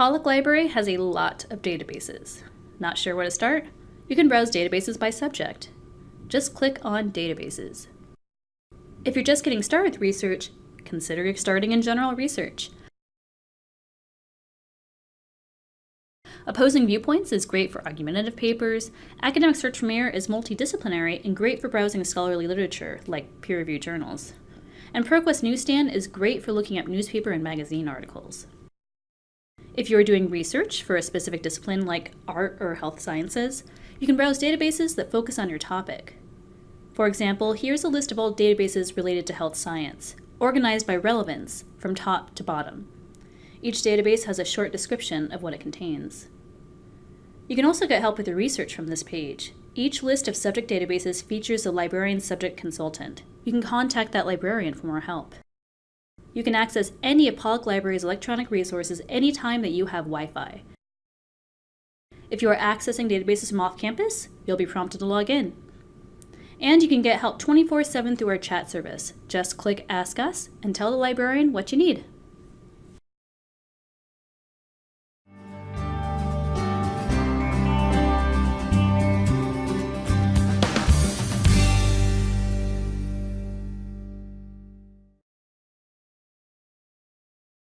Pollak Library has a lot of databases. Not sure where to start? You can browse databases by subject. Just click on Databases. If you're just getting started with research, consider starting in General Research. Opposing Viewpoints is great for argumentative papers. Academic Search Premier is multidisciplinary and great for browsing scholarly literature, like peer-reviewed journals. And ProQuest Newsstand is great for looking up newspaper and magazine articles. If you are doing research for a specific discipline like art or health sciences, you can browse databases that focus on your topic. For example, here's a list of all databases related to health science, organized by relevance from top to bottom. Each database has a short description of what it contains. You can also get help with your research from this page. Each list of subject databases features a librarian subject consultant. You can contact that librarian for more help. You can access any of Pollak Library's electronic resources anytime that you have Wi-Fi. If you are accessing databases from off-campus, you'll be prompted to log in. And you can get help 24-7 through our chat service. Just click Ask Us and tell the librarian what you need.